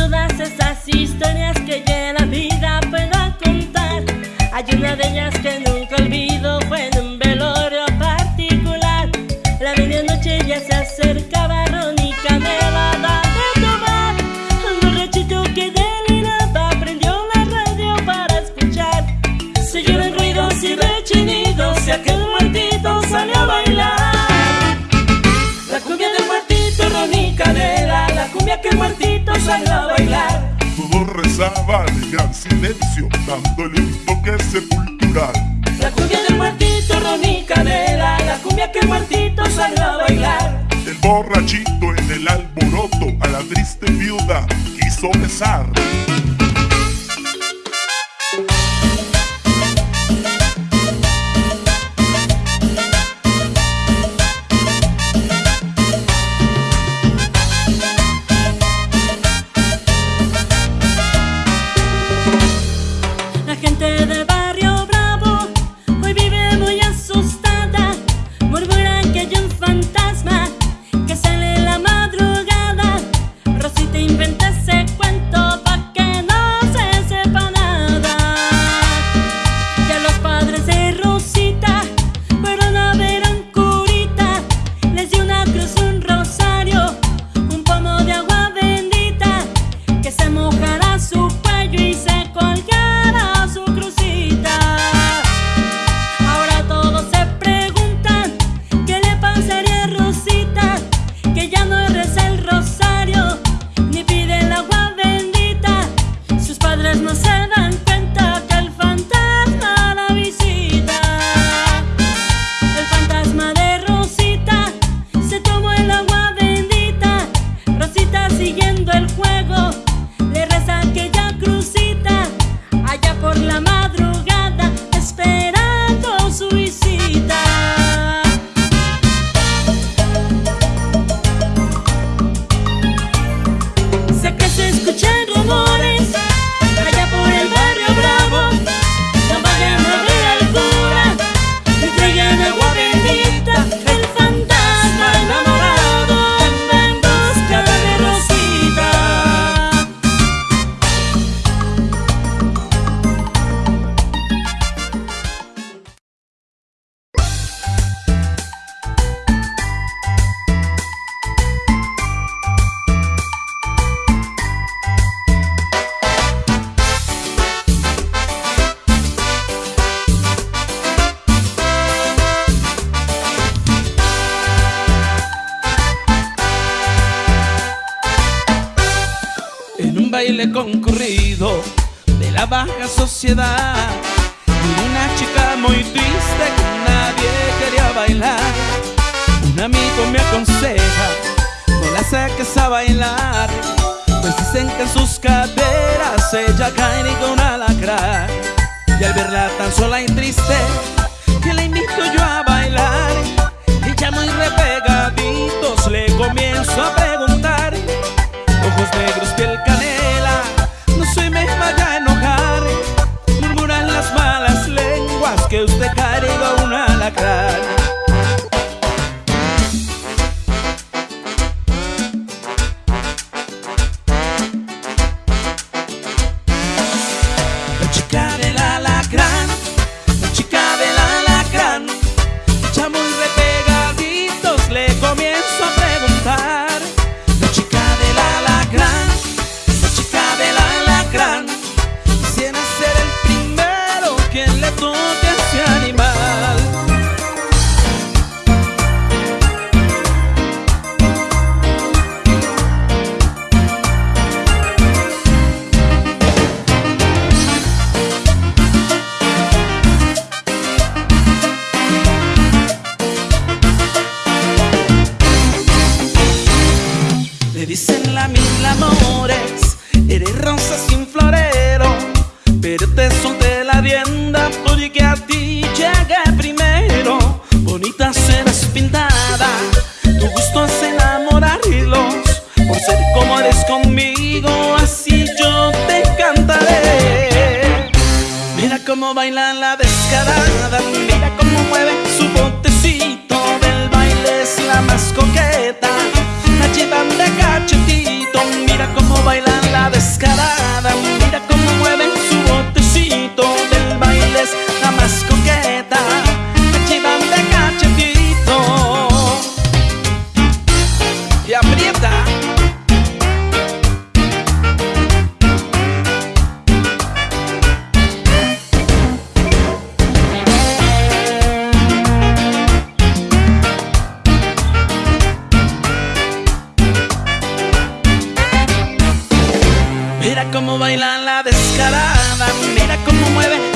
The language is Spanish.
Todas esas historias que ya la vida pueda contar. Hay una de ellas que nunca olvido, fue en un en gran silencio, dándole un toque sepultural. La cumbia del muertito, Ronnie Canela, la cumbia que el muertito salió a bailar. El borrachito en el alboroto a la triste viuda quiso besar. Baile concurrido de la baja sociedad. Una chica muy triste que nadie quería bailar. Un amigo me aconseja, no la saques a bailar. Pues dicen que en sus caderas ella cae con un alacrán. Y al verla tan sola y triste, que la invito yo a bailar. Ella muy repegaditos toque ese animal. Le dicen la mil amores, eres rosa sin florero, pero te la rienda porque a ti llegué primero. Bonita serás pintada, tu gusto es enamorarlos, por ser como eres conmigo, así yo te cantaré. Mira cómo baila la descarada, mira cómo mueve su botecito del baile es la más coqueta. La llevan de cachetito, mira cómo baila la descarada, mira cómo Mira cómo baila la descarada, mira cómo mueve